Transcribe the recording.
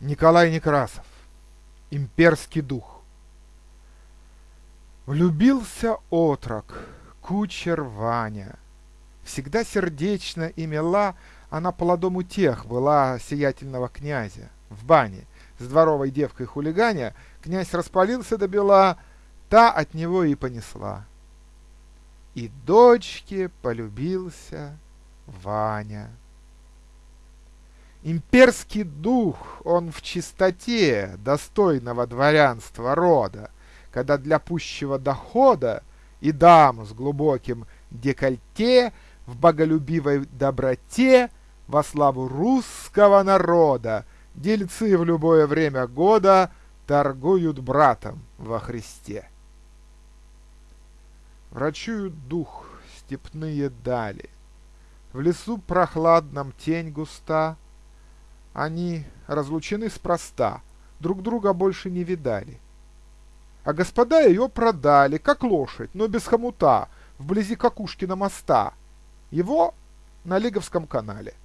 Николай Некрасов. Имперский дух. Влюбился отрок, кучер Ваня. Всегда сердечно и мила она по ладому тех была сиятельного князя. В бане с дворовой девкой хулиганя князь распалился до бела, та от него и понесла. И дочке полюбился Ваня. Имперский дух, он в чистоте достойного дворянства рода, когда для пущего дохода и дам с глубоким декольте в боголюбивой доброте во славу русского народа дельцы в любое время года торгуют братом во Христе. Врачуют дух степные дали, в лесу прохладном тень густа, они разлучены спроста, друг друга больше не видали. А господа ее продали, как лошадь, но без хомута, вблизи Какушкина моста. Его на Лиговском канале –